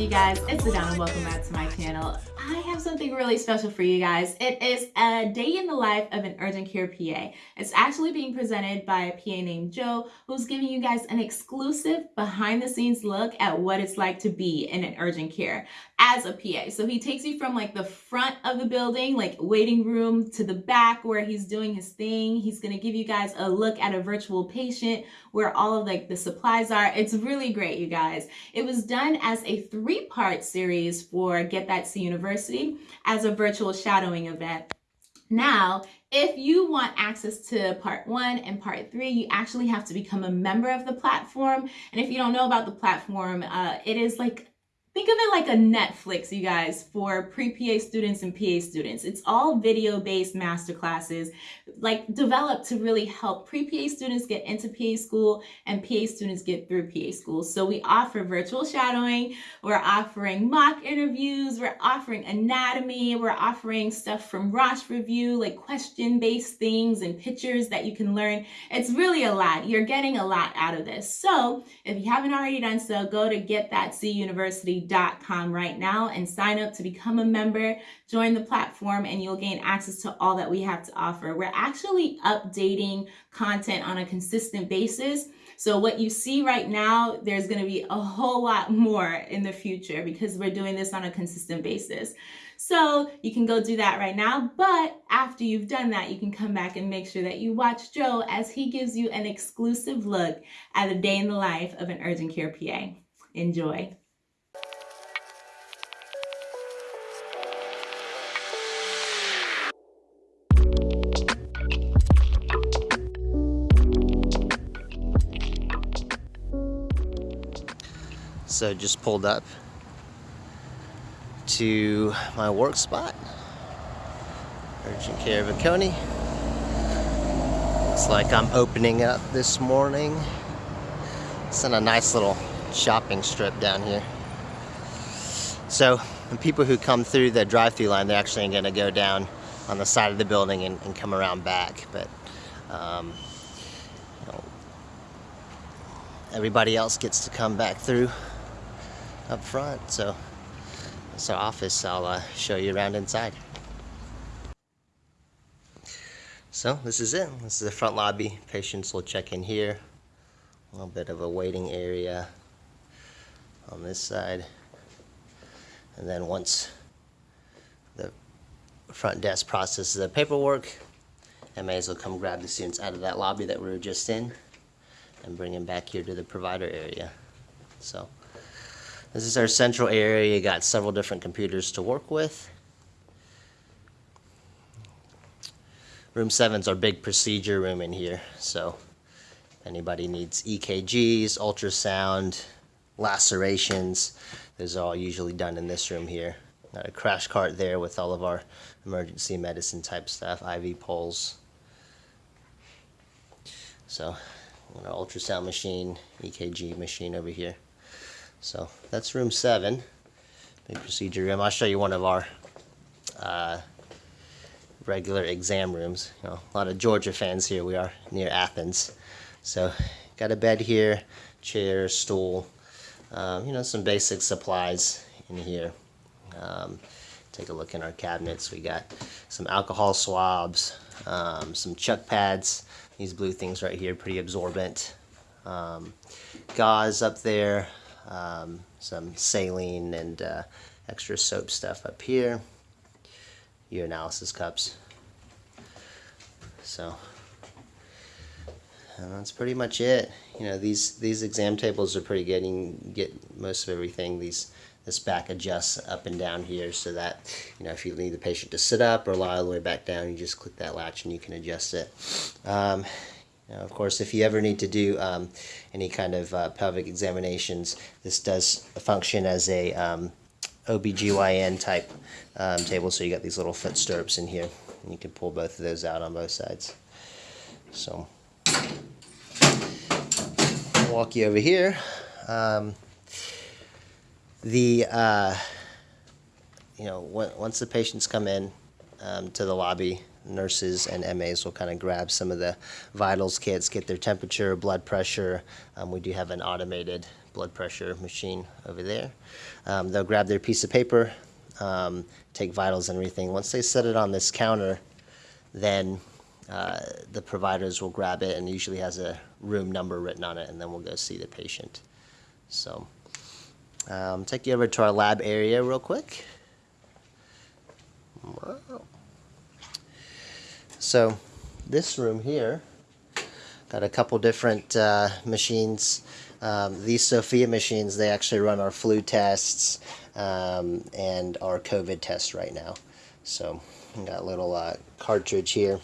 you guys? It's Adana. Welcome back to my channel. I have something really special for you guys. It is a day in the life of an urgent care PA. It's actually being presented by a PA named Joe, who's giving you guys an exclusive behind the scenes look at what it's like to be in an urgent care as a PA. So he takes you from like the front of the building, like waiting room to the back where he's doing his thing. He's going to give you guys a look at a virtual patient where all of like the supplies are. It's really great, you guys. It was done as a three part series for Get That C University as a virtual shadowing event. Now, if you want access to part one and part three, you actually have to become a member of the platform. And if you don't know about the platform, uh, it is like Think of it like a Netflix, you guys, for pre-PA students and PA students. It's all video-based masterclasses, like developed to really help pre-PA students get into PA school and PA students get through PA school. So we offer virtual shadowing, we're offering mock interviews, we're offering anatomy, we're offering stuff from Rosh Review, like question-based things and pictures that you can learn. It's really a lot. You're getting a lot out of this. So if you haven't already done so, go to Get That com right now and sign up to become a member, join the platform, and you'll gain access to all that we have to offer. We're actually updating content on a consistent basis. So what you see right now, there's going to be a whole lot more in the future because we're doing this on a consistent basis. So you can go do that right now. But after you've done that, you can come back and make sure that you watch Joe as he gives you an exclusive look at a day in the life of an urgent care PA. Enjoy. So just pulled up to my work spot. Urgent care of Oconee. Looks like I'm opening up this morning. It's in a nice little shopping strip down here. So the people who come through the drive-through line, they're actually going to go down on the side of the building and, and come around back. But um, you know, everybody else gets to come back through up front. So it's our office. I'll uh, show you around inside. So this is it. This is the front lobby. Patients will check in here. A little bit of a waiting area on this side. And then once the front desk processes the paperwork, MAs will come grab the students out of that lobby that we were just in and bring them back here to the provider area. So this is our central area. You got several different computers to work with. Room 7 is our big procedure room in here. So anybody needs EKGs, ultrasound, lacerations, those are all usually done in this room here. Got a crash cart there with all of our emergency medicine type stuff, IV poles. So, an ultrasound machine, EKG machine over here. So that's room seven, big procedure room. I'll show you one of our uh, regular exam rooms. You know, a lot of Georgia fans here. We are near Athens. So got a bed here, chair, stool, um, you know, some basic supplies in here. Um, take a look in our cabinets. We got some alcohol swabs, um, some chuck pads. These blue things right here, pretty absorbent. Um, gauze up there, um, some saline and uh, extra soap stuff up here, your analysis cups. So and that's pretty much it. You know, these these exam tables are pretty good. You can get most of everything. These this back adjusts up and down here so that you know if you need the patient to sit up or lie all the way back down, you just click that latch and you can adjust it. Um, now, of course, if you ever need to do um, any kind of uh, pelvic examinations, this does function as a um, OBGYN type um, table. So you got these little foot stirrups in here. And you can pull both of those out on both sides. So I'll walk you over here. Um, the uh, you know once the patients come in um, to the lobby, nurses and MAs will kind of grab some of the vitals kits, get their temperature, blood pressure. Um, we do have an automated blood pressure machine over there. Um, they'll grab their piece of paper, um, take vitals and everything. Once they set it on this counter, then uh, the providers will grab it and usually has a room number written on it, and then we'll go see the patient. So, um, take you over to our lab area real quick. Wow. So, this room here got a couple different uh, machines. Um, these Sofia machines, they actually run our flu tests um, and our COVID test right now. So, got a little uh, cartridge here.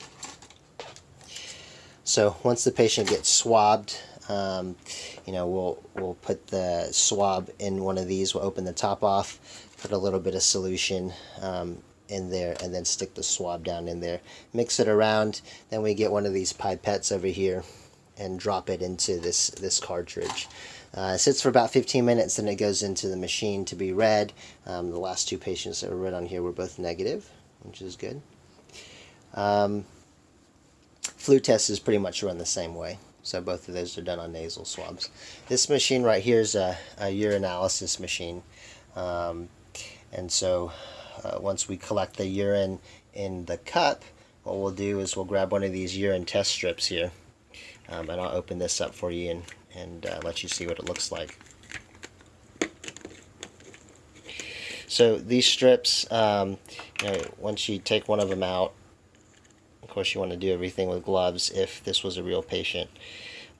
So once the patient gets swabbed, um, you know, we'll we'll put the swab in one of these. We'll open the top off, put a little bit of solution um, in there, and then stick the swab down in there. Mix it around. Then we get one of these pipettes over here and drop it into this this cartridge. Uh, it sits for about 15 minutes, then it goes into the machine to be read. Um, the last two patients that were read on here were both negative, which is good. Um, Flu test is pretty much run the same way. So both of those are done on nasal swabs. This machine right here is a, a urinalysis machine. Um, and so uh, once we collect the urine in the cup, what we'll do is we'll grab one of these urine test strips here. Um, and I'll open this up for you and, and uh, let you see what it looks like. So these strips, um, you know, once you take one of them out, of course, you want to do everything with gloves if this was a real patient.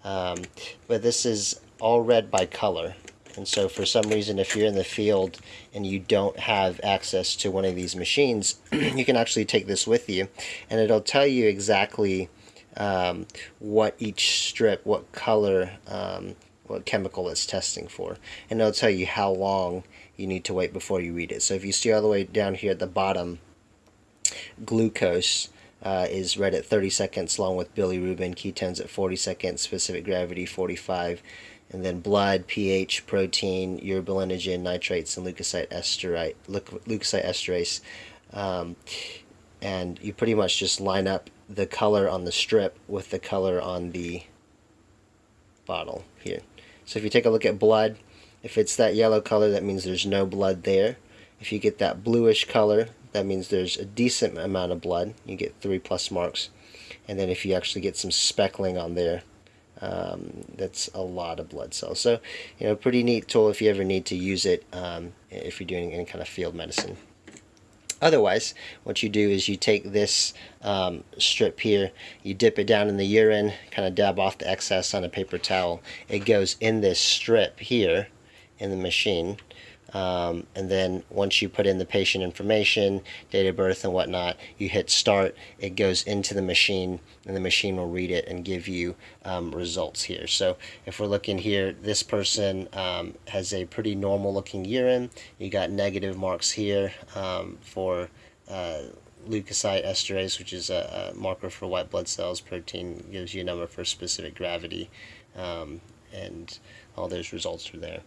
Um, but this is all read by color. And so for some reason, if you're in the field and you don't have access to one of these machines, you can actually take this with you and it'll tell you exactly um, what each strip, what color, um, what chemical it's testing for. And it'll tell you how long you need to wait before you read it. So if you see all the way down here at the bottom, glucose, uh, is read at 30 seconds along with bilirubin, ketones at 40 seconds, specific gravity 45, and then blood, pH, protein, urobilinogen, nitrates, and leukocyte, esterite, leukocyte esterase. Um, and you pretty much just line up the color on the strip with the color on the bottle here. So if you take a look at blood, if it's that yellow color, that means there's no blood there. If you get that bluish color, that means there's a decent amount of blood. You get three plus marks. And then if you actually get some speckling on there, um, that's a lot of blood cells. So, you know, pretty neat tool if you ever need to use it um, if you're doing any kind of field medicine. Otherwise, what you do is you take this um, strip here, you dip it down in the urine, kind of dab off the excess on a paper towel. It goes in this strip here in the machine. Um, and then once you put in the patient information, date of birth and whatnot, you hit start, it goes into the machine and the machine will read it and give you um, results here. So if we're looking here, this person um, has a pretty normal looking urine. You got negative marks here um, for uh, leukocyte esterase, which is a, a, marker for white blood cells. Protein gives you a number for specific gravity um, and all those results are there.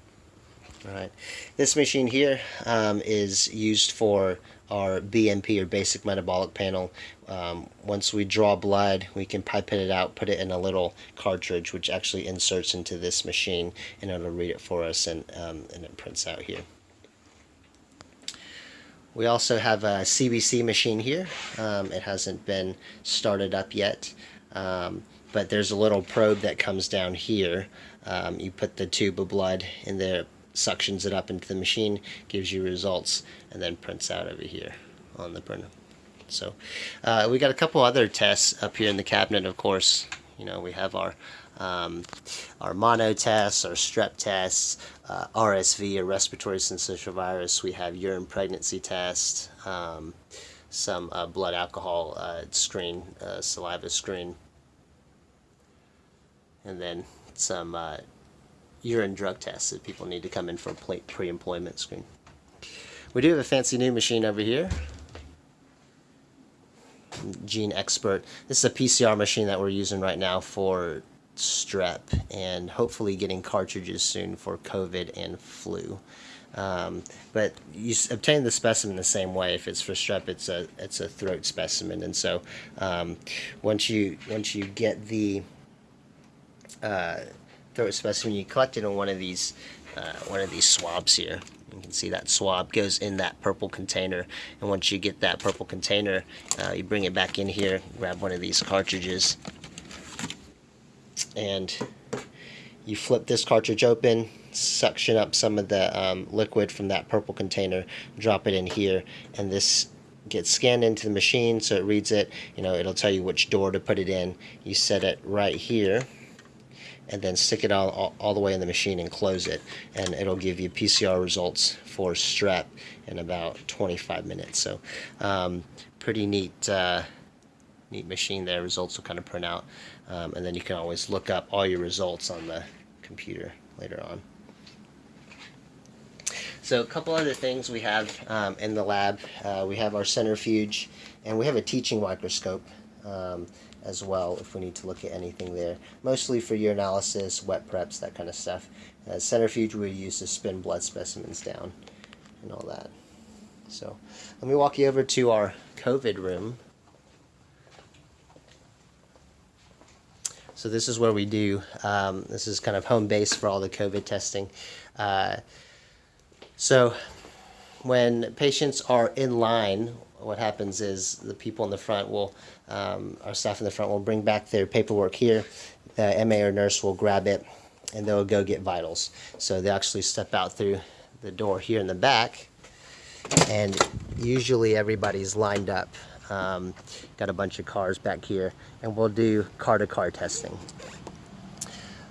Right. This machine here um, is used for our BMP or basic metabolic panel. Um, once we draw blood, we can pipette it out, put it in a little cartridge, which actually inserts into this machine, and it'll read it for us, and, um, and it prints out here. We also have a CBC machine here. Um, it hasn't been started up yet, um, but there's a little probe that comes down here. Um, you put the tube of blood in there, suctions it up into the machine, gives you results, and then prints out over here on the printer. So uh, we got a couple other tests up here in the cabinet, of course. You know, we have our um, our mono tests, our strep tests, uh, RSV, or respiratory syncytial virus. We have urine pregnancy test, um, some uh, blood alcohol uh, screen, uh, saliva screen, and then some uh, urine drug tests that people need to come in for a pre-employment screen. We do have a fancy new machine over here. GeneXpert. This is a PCR machine that we're using right now for strep and hopefully getting cartridges soon for COVID and flu. Um, but you obtain the specimen the same way. If it's for strep, it's a it's a throat specimen, and so um, once you once you get the uh, throat specimen, you collect it in one of these uh, one of these swabs here. You can see that swab goes in that purple container, and once you get that purple container, uh, you bring it back in here, grab one of these cartridges, and you flip this cartridge open, suction up some of the um, liquid from that purple container, drop it in here, and this gets scanned into the machine so it reads it. You know, it'll tell you which door to put it in. You set it right here and then stick it all, all, all, the way in the machine and close it and it'll give you PCR results for strep in about 25 minutes. So um, pretty neat uh, neat machine there. Results will kind of print out um, and then you can always look up all your results on the computer later on. So a couple other things we have um, in the lab uh, we have our centrifuge and we have a teaching microscope um, as well if we need to look at anything there. Mostly for urinalysis, wet preps, that kind of stuff. Uh, centrifuge we use to spin blood specimens down and all that. So let me walk you over to our COVID room. So this is where we do, um, this is kind of home base for all the COVID testing. Uh, so when patients are in line what happens is the people in the front will, um, our staff in the front will bring back their paperwork here. The MA or nurse will grab it and they'll go get vitals. So they actually step out through the door here in the back and usually everybody's lined up. Um, got a bunch of cars back here and we'll do car to car testing.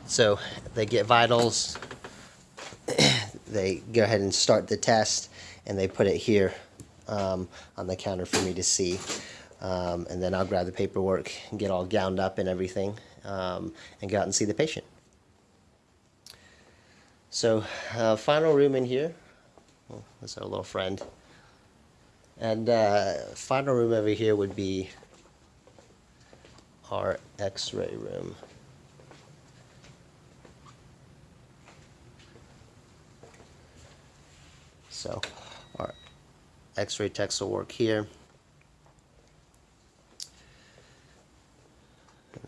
So they get vitals, they go ahead and start the test and they put it here um, on the counter for me to see. Um, and then I'll grab the paperwork and get all gowned up and everything um, and go out and see the patient. So uh, final room in here. Oh, that's our little friend. And uh, final room over here would be our x-ray room. So our X-ray techs will work here.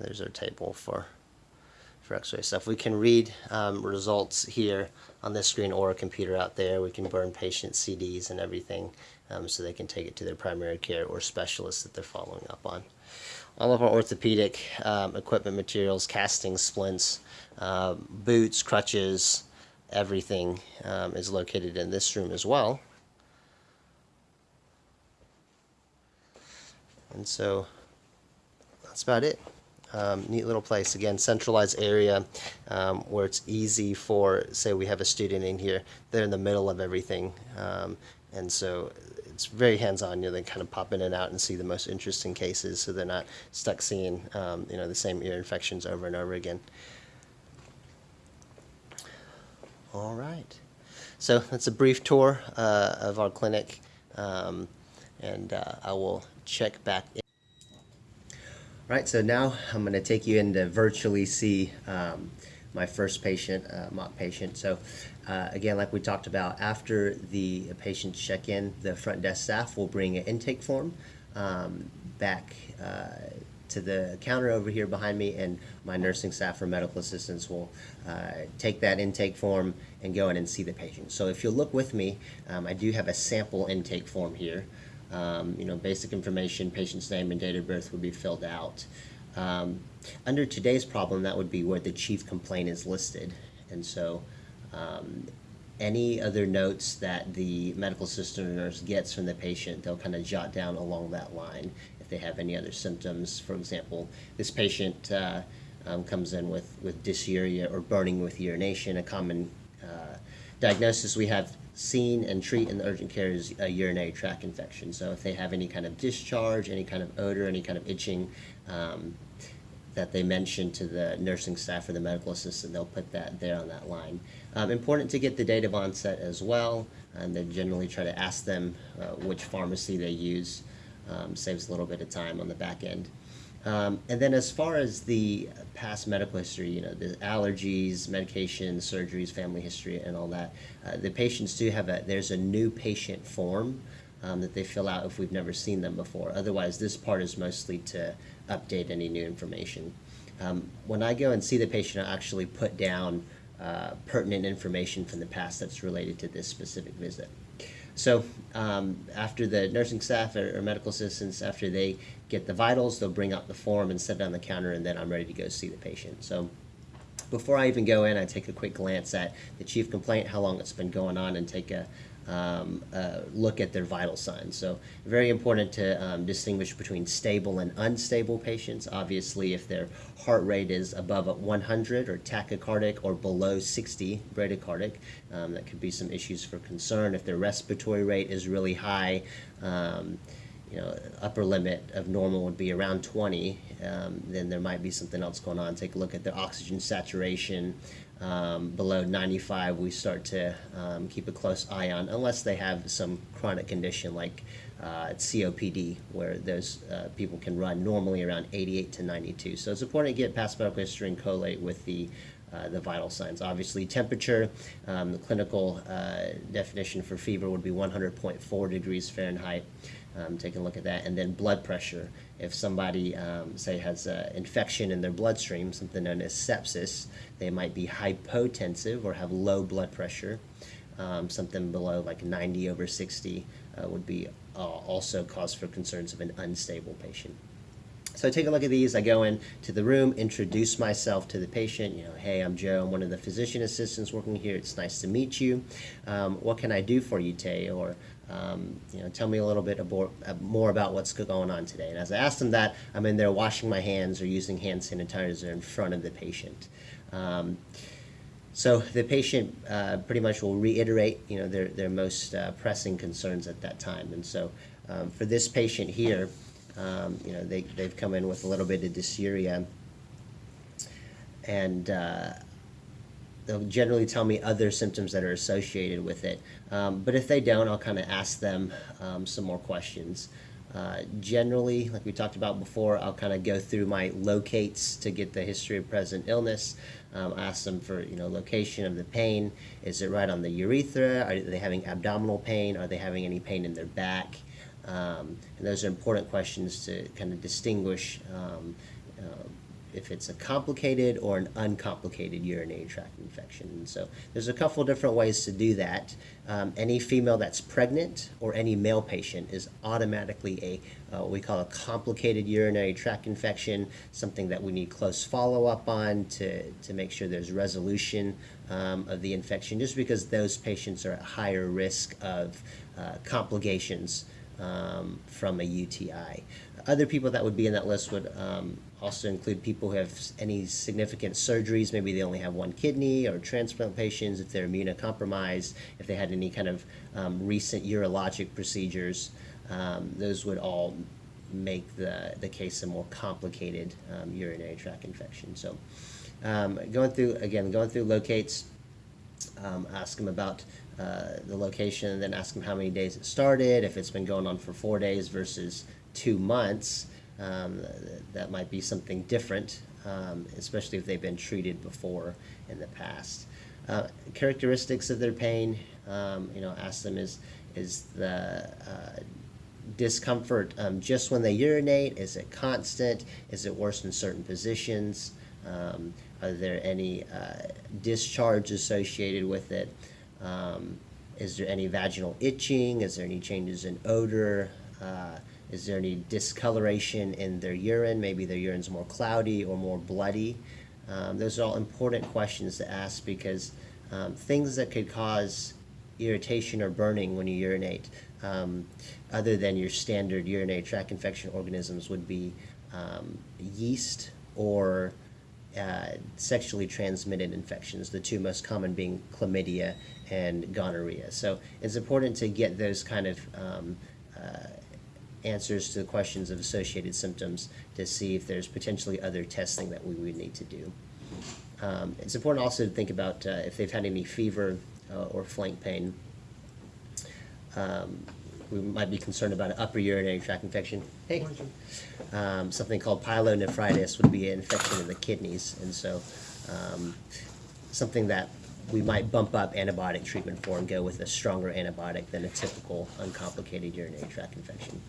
There's our table for for X-ray stuff. We can read um, results here on this screen or a computer out there. We can burn patient CDs and everything um, so they can take it to their primary care or specialist that they're following up on. All of our orthopedic um, equipment materials, castings, splints, uh, boots, crutches, everything um, is located in this room as well. And so that's about it. Um, neat little place. Again, centralized area um, where it's easy for, say we have a student in here, they're in the middle of everything. Um, and so it's very hands-on. You know, they kind of pop in and out and see the most interesting cases so they're not stuck seeing, um, you know, the same ear infections over and over again. All right. So that's a brief tour uh, of our clinic. Um, and uh, I will check back. Right, so now I'm going to take you in to virtually see um, my first patient, uh, mock patient. So uh, again, like we talked about, after the patients check in, the front desk staff will bring an intake form um, back uh, to the counter over here behind me and my nursing staff or medical assistants will uh, take that intake form and go in and see the patient. So if you'll look with me, um, I do have a sample intake form here. Um, you know, basic information, patient's name and date of birth would be filled out. Um, under today's problem, that would be where the chief complaint is listed. And so um, any other notes that the medical assistant nurse gets from the patient, they'll kind of jot down along that line if they have any other symptoms. For example, this patient uh, um, comes in with, with dysuria or burning with urination, a common uh, diagnosis we have seen and treat in the urgent care is a urinary tract infection. So if they have any kind of discharge, any kind of odor, any kind of itching um, that they mention to the nursing staff or the medical assistant, they'll put that there on that line. Um, important to get the date of onset as well, and they generally try to ask them uh, which pharmacy they use. Um, saves a little bit of time on the back end. Um, and then as far as the past medical history, you know, the allergies, medications, surgeries, family history, and all that, uh, the patients do have a, there's a new patient form um, that they fill out if we've never seen them before. Otherwise, this part is mostly to update any new information. um, when I go and see the patient, I actually put down uh, pertinent information from the past that's related to this specific visit. So um, after the nursing staff or, or medical assistants, after they get the vitals, they'll bring out the form and set it on the counter, and then I'm ready to go see the patient. So before I even go in, I take a quick glance at the chief complaint, how long it's been going on, and take a, um, uh, look at their vital signs. So very important to um, distinguish between stable and unstable patients. Obviously, if their heart rate is above 100 or tachycardic or below 60 bradycardic, um, that could be some issues for concern. If their respiratory rate is really high, um, you know, upper limit of normal would be around 20, um, then there might be something else going on. Take a look at their oxygen saturation. Um, below 95, we start to um, keep a close eye on, unless they have some chronic condition like uh, COPD, where those uh, people can run normally around 88 to 92. So it's important to get past medical history and collate with the uh, the vital signs. Obviously, temperature, um, the clinical uh, definition for fever would be 100.4 degrees Fahrenheit. Um, taking a look at that, and then blood pressure. If somebody, um, say, has an infection in their bloodstream, something known as sepsis, they might be hypotensive or have low blood pressure. Um, something below like 90 over 60 uh, would be uh, also cause for concerns of an unstable patient. So I take a look at these. I go into the room, introduce myself to the patient. You know, hey, I'm Joe. I'm one of the physician assistants working here. It's nice to meet you. Um, what can I do for you, Tay? Or um, you know, tell me a little bit about, more about what's going on today. And as I ask them that, I'm in there washing my hands or using hand sanitizer in front of the patient. Um, so the patient uh, pretty much will reiterate, you know, their, their most uh, pressing concerns at that time. And so um, for this patient here, um, you know, they, they've come in with a little bit of dysuria. And uh, they'll generally tell me other symptoms that are associated with it. Um, but if they don't, I'll kind of ask them um, some more questions. Uh, generally, like we talked about before, I'll kind of go through my locates to get the history of present illness. Um, ask them for you know location of the pain. Is it right on the urethra? Are they having abdominal pain? Are they having any pain in their back? Um, and those are important questions to kind of distinguish um, uh, if it's a complicated or an uncomplicated urinary tract infection. So there's a couple different ways to do that. Um, any female that's pregnant or any male patient is automatically a uh, what we call a complicated urinary tract infection, something that we need close follow-up on to, to make sure there's resolution um, of the infection, just because those patients are at higher risk of uh, complications um, from a UTI. Other people that would be in that list would um, also include people who have any significant surgeries. Maybe they only have one kidney or transplant patients, if they're immunocompromised, if they had any kind of um, recent urologic procedures. Um, those would all make the, the case a more complicated um, urinary tract infection. So um, going through, again, going through locates, um, ask them about uh, the location, then ask them how many days it started, if it's been going on for four days versus two months. Um, that might be something different, um, especially if they've been treated before in the past. Uh, characteristics of their pain, um, you know, ask them is is the uh, discomfort um, just when they urinate? Is it constant? Is it worse in certain positions? Um, are there any uh, discharge associated with it? Um, is there any vaginal itching? Is there any changes in odor? Uh, is there any discoloration in their urine? Maybe their urine's more cloudy or more bloody. Um, those are all important questions to ask because um, things that could cause irritation or burning when you urinate, um, other than your standard urinary tract infection organisms, would be um, yeast or uh, sexually transmitted infections, the two most common being chlamydia and gonorrhea. So it's important to get those kind of um, uh, answers to the questions of associated symptoms to see if there's potentially other testing that we would need to do. Um, it's important also to think about uh, if they've had any fever uh, or flank pain. Um, we might be concerned about an upper urinary tract infection. Hey, um, something called pyelonephritis would be an infection in the kidneys, and so um, something that we might bump up antibiotic treatment for and go with a stronger antibiotic than a typical uncomplicated urinary tract infection.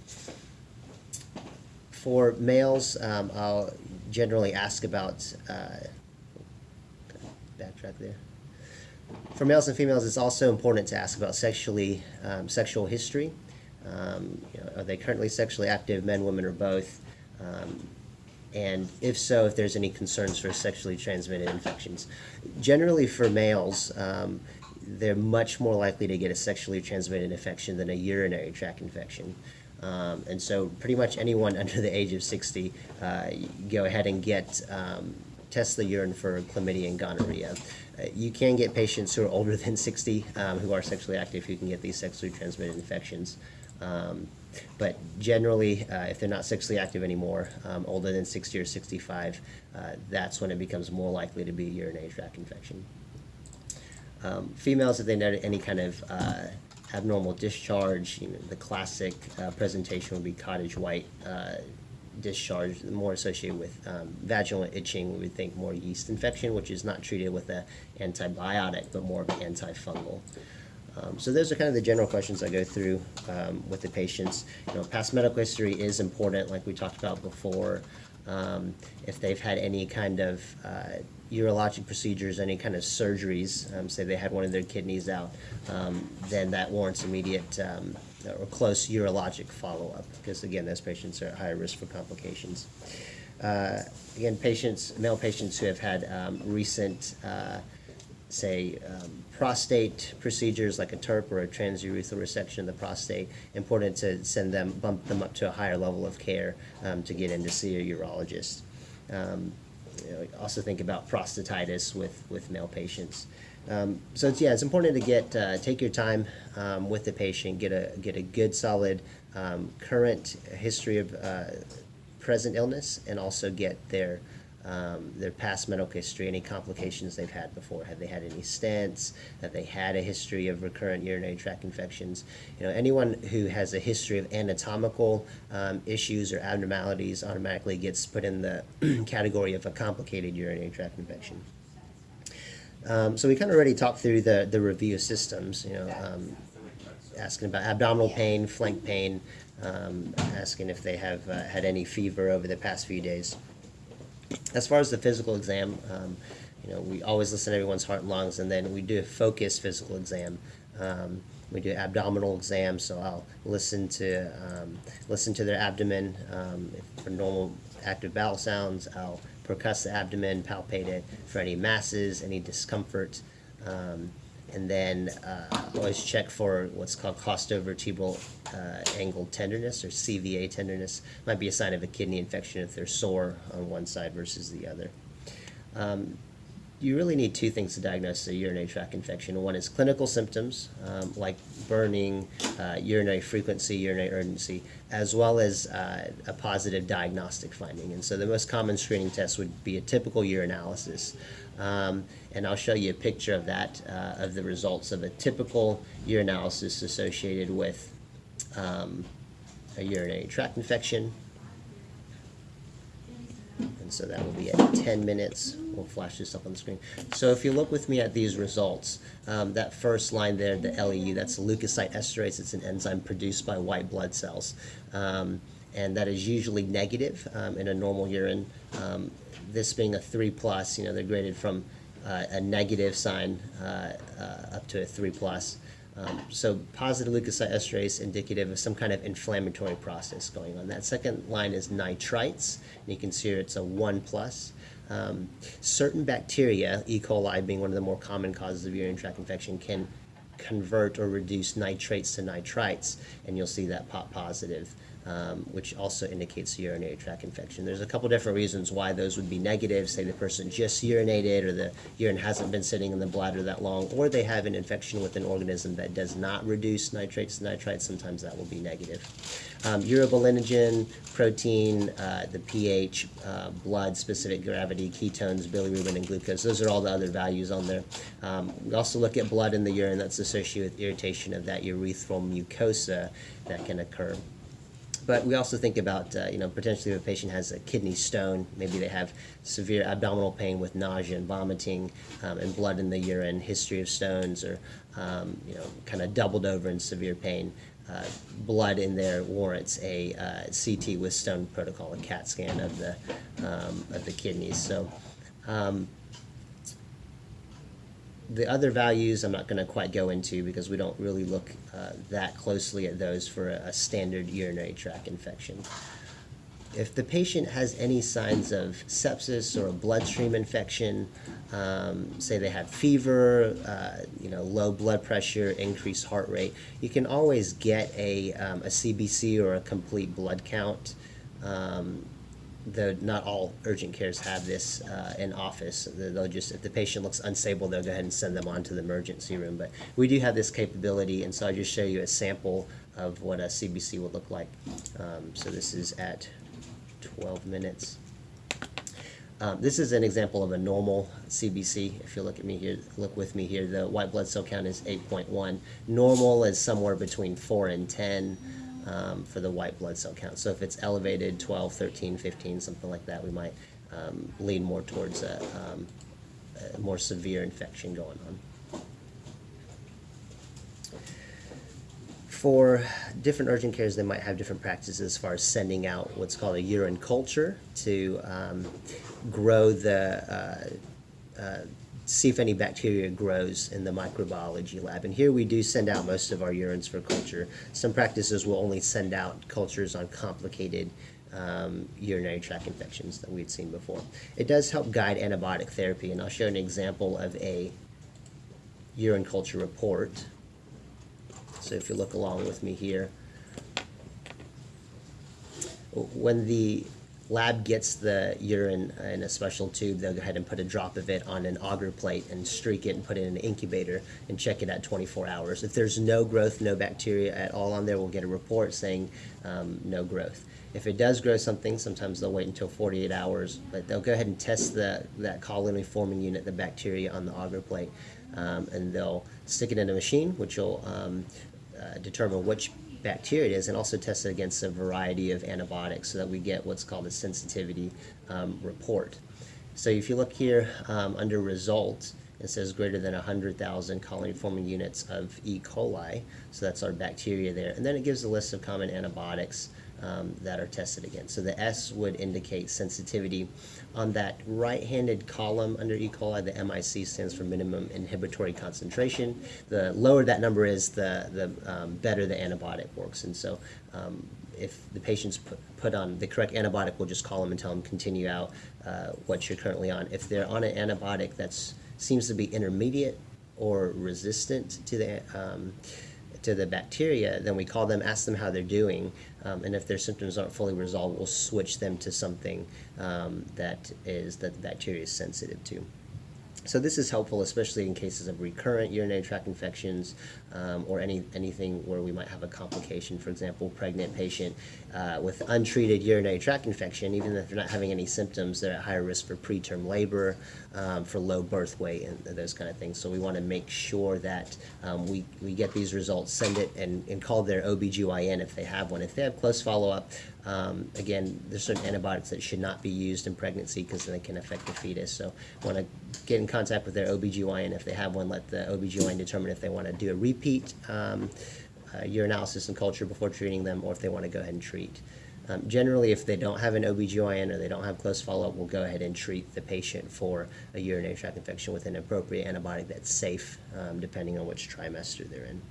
For males, um, I'll generally ask about, uh, backtrack there. For males and females, it's also important to ask about sexually, um, sexual history. Um, you know, are they currently sexually active, men, women, or both? And if so, if there's any concerns for sexually transmitted infections. Generally, for males, um, they're much more likely to get a sexually transmitted infection than a urinary tract infection. Um, and so, pretty much anyone under the age of 60, uh, go ahead and get um, test the urine for chlamydia and gonorrhea. Uh, you can get patients who are older than 60 um, who are sexually active who can get these sexually transmitted infections. Um, but generally, uh, if they're not sexually active anymore, um, older than 60 or 65, uh, that's when it becomes more likely to be a urinary tract infection. Um, females, if they note any kind of uh, abnormal discharge, you know, the classic uh, presentation would be cottage white uh, discharge, more associated with um, vaginal itching. We would think more yeast infection, which is not treated with an antibiotic, but more of an antifungal. Um, so those are kind of the general questions I go through um, with the patients. You know, past medical history is important, like we talked about before. Um, if they've had any kind of uh, urologic procedures, any kind of surgeries, um, say they had one of their kidneys out, um, then that warrants immediate um, or close urologic follow-up because again, those patients are at higher risk for complications. Uh, again, patients, male patients who have had recent uh, say, um, prostate procedures like a TURP or a transurethral resection of the prostate, important to send them, bump them up to a higher level of care um, to get in to see a urologist. Um, you know, also think about prostatitis with, with male patients. Um, so it's, yeah, it's important to get uh, take your time um, with the patient, get a get a good solid um, current history of uh, present illness, and also get their um, their past medical history, any complications they've had before. Have they had any stents? Have they had a history of recurrent urinary tract infections? You know, anyone who has a history of anatomical um, issues or abnormalities automatically gets put in the category of a complicated urinary tract infection. Um, so we kind of already talked through the, the review systems, you know, um, asking about abdominal pain, flank pain, um, asking if they have uh, had any fever over the past few days. As far as the physical exam, um, you know, we always listen to everyone's heart and lungs, and then we do a focused physical exam. Um, we do abdominal exam, so I'll listen to um, listen to their abdomen um, for normal active bowel sounds. I'll percuss the abdomen, palpate it for any masses, any discomfort. Um, and then uh, always check for what's called costovertebral uh, angle tenderness or CVA tenderness. Might be a sign of a kidney infection if they're sore on one side versus the other. Um, you really need two things to diagnose a urinary tract infection. One is clinical symptoms um, like burning, uh, urinary frequency, urinary urgency, as well as uh, a positive diagnostic finding. And so the most common screening test would be a typical urinalysis. Um, and I'll show you a picture of that, uh, of the results of a typical urinalysis associated with um, a urinary tract infection. And so that will be at 10 minutes. We'll flash this up on the screen. So if you look with me at these results, um, that first line there, the LEU, that's leukocyte esterase. It's an enzyme produced by white blood cells. Um, and that is usually negative um, in a normal urine. This being a 3 plus, you know, they're graded from uh, a negative sign uh, uh, up to a 3 plus. Um, so positive leukocyte esterase indicative of some kind of inflammatory process going on. That second line is nitrites. And you can see here it's a 1 plus. Um, certain bacteria, E. coli being one of the more common causes of urinary tract infection, can convert or reduce nitrates to nitrites, and you'll see that pop positive um, which also indicates urinary tract infection. There's a couple different reasons why those would be negative. Say the person just urinated or the urine hasn't been sitting in the bladder that long, or they have an infection with an organism that does not reduce nitrates to nitrites, sometimes that will be negative. Um, urobilinogen, protein, uh, the pH, uh, blood, specific gravity, ketones, bilirubin, and glucose. Those are all the other values on there. Um, we also look at blood in the urine that's associated with irritation of that urethral mucosa that can occur. But we also think about, uh, you know, potentially if a patient has a kidney stone, maybe they have severe abdominal pain with nausea and vomiting um, and blood in the urine, history of stones, or, um, you know, kind of doubled over in severe pain. uh, blood in there warrants a uh, CT with stone protocol, a CAT scan of the um, of the kidneys. So. The other values I'm not going to quite go into because we don't really look uh, that closely at those for a, a standard urinary tract infection. If the patient has any signs of sepsis or a bloodstream infection, um, say they have fever, uh, you know, low blood pressure, increased heart rate, you can always get a, um, a CBC or a complete blood count. Um, though not all urgent cares have this uh, in office. They'll just, if the patient looks unstable, they'll go ahead and send them on to the emergency room. But we do have this capability, and so I'll just show you a sample of what a CBC would look like. Um, so this is at 12 minutes. Um, this is an example of a normal CBC. If you look at me here, look with me here, the white blood cell count is 8.1. Normal is somewhere between 4 and 10 um, for the white blood cell count. So if it's elevated 12, 13, 15, something like that, we might um, lean more towards a, um, a more severe infection going on. For different urgent cares, they might have different practices as far as sending out what's called a urine culture to um, grow the uh, uh, see if any bacteria grows in the microbiology lab. And here we do send out most of our urines for culture. Some practices will only send out cultures on complicated um, urinary tract infections that we'd seen before. It does help guide antibiotic therapy, and I'll show an example of a urine culture report. So if you look along with me here, when the lab gets the urine in a special tube, they'll go ahead and put a drop of it on an agar plate and streak it and put it in an incubator and check it at 24 hours. If there's no growth, no bacteria at all on there, we'll get a report saying um, no growth. If it does grow something, sometimes they'll wait until 48 hours, but they'll go ahead and test the, that colony forming unit, the bacteria on the agar plate, um, and they'll stick it in a machine, which will um, uh, determine which bacteria it is and also test it against a variety of antibiotics so that we get what's called a sensitivity um, report. So if you look here um, under results, it says greater than 100,000 colony forming units of E. coli, so that's our bacteria there. And then it gives a list of common antibiotics um, that are tested against. So the S would indicate sensitivity. On that right-handed column under E. coli, the MIC stands for minimum inhibitory concentration. The lower that number is, the, the um, better the antibiotic works. And so um, if the patient's put, put on the correct antibiotic, we'll just call them and tell them continue out uh, what you're currently on. If they're on an antibiotic that seems to be intermediate or resistant to the um, to the bacteria, then we call them, ask them how they're doing, um, and if their symptoms aren't fully resolved, we'll switch them to something um, that is that the bacteria is sensitive to. So this is helpful, especially in cases of recurrent urinary tract infections um, or any anything where we might have a complication. For example, pregnant patient uh, with untreated urinary tract infection, even if they're not having any symptoms, they're at higher risk for preterm labor, um, for low birth weight, and those kind of things. So we want to make sure that um, we, we get these results, send it, and, and call their OBGYN if they have one. If they have close follow-up, um, again, there's certain antibiotics that should not be used in pregnancy because they can affect the fetus. So want to get in contact with their OBGYN if they have one, let the OBGYN determine if they want to do a repeat um, uh, and culture before treating them or if they want to go ahead and treat. Um, generally, if they don't have an OBGYN or they don't have close follow-up, we'll go ahead and treat the patient for a urinary tract infection with an appropriate antibiotic that's safe, um, depending on which trimester they're in.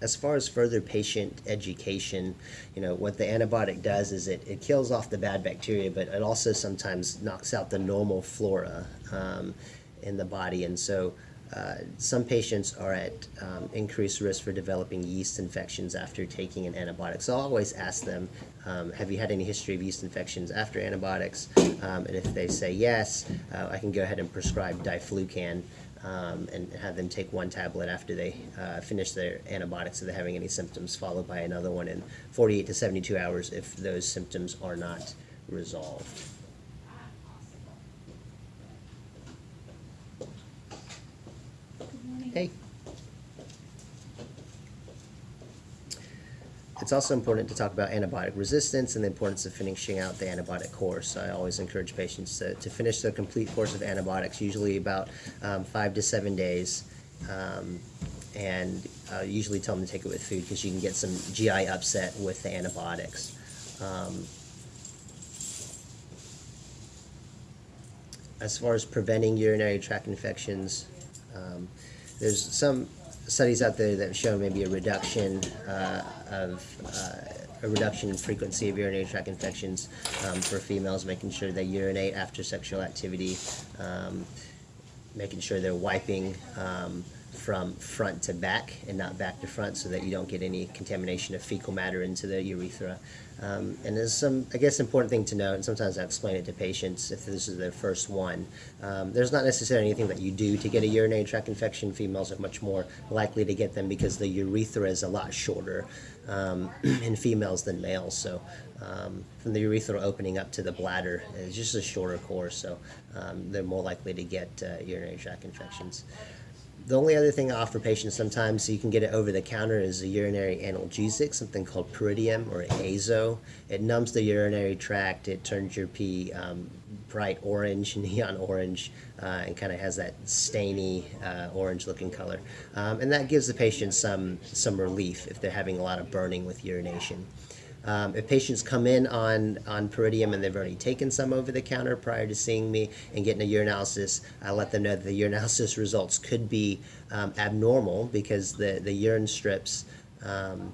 As far as further patient education, you know, what the antibiotic does is it, it kills off the bad bacteria, but it also sometimes knocks out the normal flora um, in the body. And so uh, some patients are at um, increased risk for developing yeast infections after taking an antibiotic. So I'll always ask them, um, have you had any history of yeast infections after antibiotics? Um, and if they say yes, uh, I can go ahead and prescribe diflucan um, and have them take one tablet after they uh, finish their antibiotics if they're having any symptoms, followed by another one in 48 to 72 hours if those symptoms are not resolved. Hey. It's also important to talk about antibiotic resistance and the importance of finishing out the antibiotic course. I always encourage patients to, to finish the complete course of antibiotics, usually about um, five to seven days. Um, and uh, usually tell them to take it with food because you can get some GI upset with the antibiotics. Um, as far as preventing urinary tract infections, um, there's some studies out there that shown maybe a reduction uh, of uh, a reduction in frequency of urinary tract infections um, for females, making sure they urinate after sexual activity, um, making sure they're wiping um, from front to back and not back to front so that you don't get any contamination of fecal matter into the urethra. Um, and there's some, I guess, important thing to note, and sometimes I explain it to patients if this is their first one. Um, there's not necessarily anything that you do to get a urinary tract infection. Females are much more likely to get them because the urethra is a lot shorter um, in females than males. So um, from the urethra opening up to the bladder is just a shorter course, so um, they're more likely to get uh, urinary tract infections. The only other thing I offer patients sometimes, so you can get it over the counter, is a urinary analgesic, something called Pyridium or Azo. It numbs the urinary tract. It turns your pee um, bright orange, neon orange, uh, and kind of has that stainy uh, orange-looking color. Um, and that gives the patient some some relief if they're having a lot of burning with urination. Um, if patients come in on, on Pyridium and they've already taken some over the counter prior to seeing me and getting a urinalysis, I let them know that the urinalysis results could be um, abnormal because the, the urine strips um,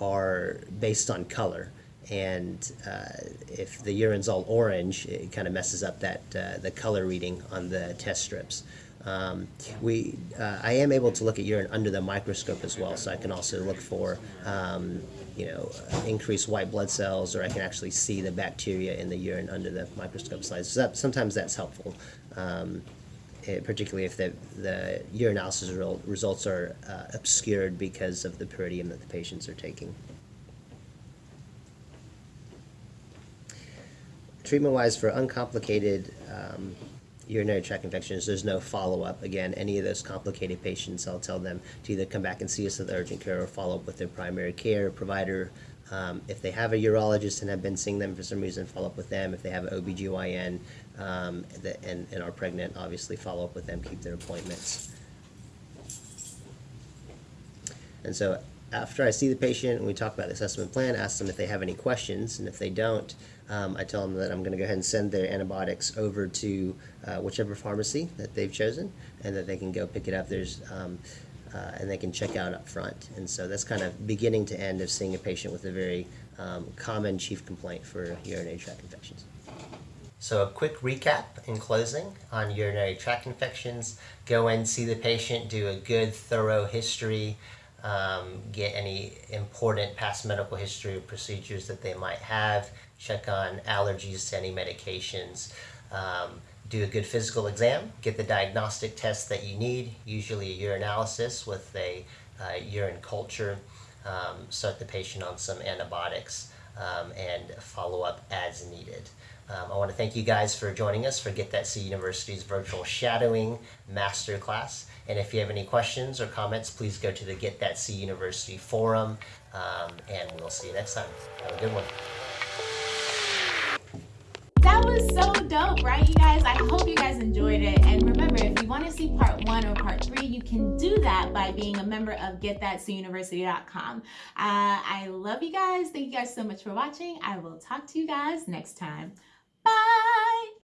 are based on color. And uh, if the urine's all orange, it kind of messes up that uh, the color reading on the test strips. Um, we, uh, I am able to look at urine under the microscope as well, so I can also look for, um, you know, increase white blood cells, or I can actually see the bacteria in the urine under the microscope slides. So that, sometimes that's helpful, um, eh, particularly if the, the urinalysis result, results are uh, obscured because of the pyridium that the patients are taking. Treatment-wise, for uncomplicated um, urinary tract infections, there's no follow-up. Again, any of those complicated patients, I'll tell them to either come back and see us at the urgent care or follow up with their primary care provider. Um, if they have a urologist and have been seeing them for some reason, follow up with them. If they have an OBGYN um, and, and are pregnant, obviously follow up with them, keep their appointments. And so after I see the patient and we talk about the assessment plan, ask them if they have any questions, and if they don't, um, I tell them that I'm going to go ahead and send their antibiotics over to uh, whichever pharmacy that they've chosen, and that they can go pick it up. There's um, uh, and they can check out up front. And so that's kind of beginning to end of seeing a patient with a very um, common chief complaint for urinary tract infections. So a quick recap in closing on urinary tract infections. Go and see the patient, do a good thorough history, um, get any important past medical history or procedures that they might have, check on allergies to any medications, um, do a good physical exam, get the diagnostic tests that you need, usually a urinalysis with a uh, urine culture, um, start the patient on some antibiotics, um, and follow up as needed. Um, I want to thank you guys for joining us for Get That C University's virtual shadowing masterclass. And if you have any questions or comments, please go to the Get That C University forum, um, and we'll see you next time. Have a good one. That was so dope, right, you guys? I hope you guys enjoyed it. And remember, if you want to see part one or part three, you can do that by being a member of getthatcuniversity.com. Uh, I love you guys. Thank you guys so much for watching. I will talk to you guys next time. Bye.